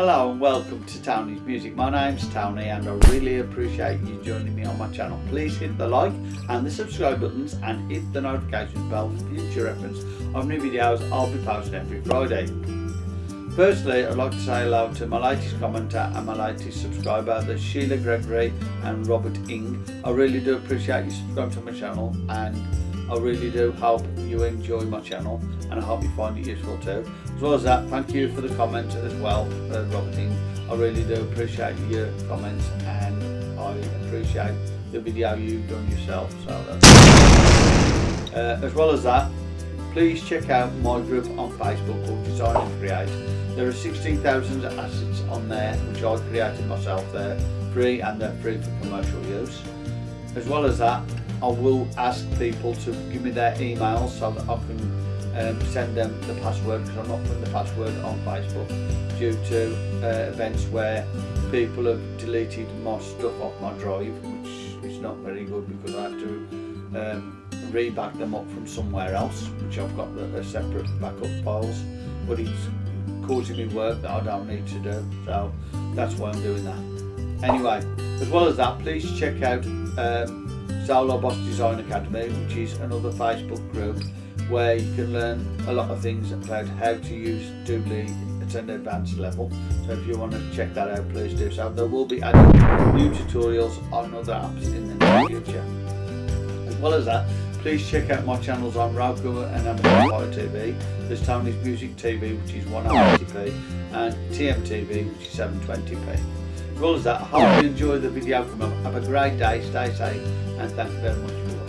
Hello and welcome to Tony's Music. My name's Tony and I really appreciate you joining me on my channel. Please hit the like and the subscribe buttons and hit the notification bell for future reference of new videos I'll be posting every Friday. Firstly, I'd like to say hello to my latest commenter and my latest subscriber, the Sheila Gregory and Robert Ing. I really do appreciate you subscribing to my channel and I really do hope you enjoy my channel and I hope you find it useful too. As well as that, thank you for the comment as well, uh, Robert Ing. I really do appreciate your comments and I appreciate the video you've done yourself. So uh, as well as that, please check out my group on Facebook called Design and Create. There are 16,000 assets on there which I created myself. They're free and they're free for commercial use. As well as that, I will ask people to give me their emails so that I can um, send them the password because I'm not putting the password on Facebook due to uh, events where people have deleted my stuff off my drive which is not very good because I have to um, reback them up from somewhere else which I've got the, the separate backup files. But it's causing me work that I don't need to do so that's why I'm doing that. Anyway as well as that please check out um, Zolo Boss Design Academy, which is another Facebook group where you can learn a lot of things about how to use Doodly at an advanced level. So if you want to check that out, please do so. There will be adding new tutorials on other apps in the near future. As well as that, please check out my channels on Roku and Amazon Fire TV. There's Tony's Music TV, which is 180p, and TMTV, which is 720p. As that, I hope you enjoy the video. Have a great day, stay safe, and thank you very much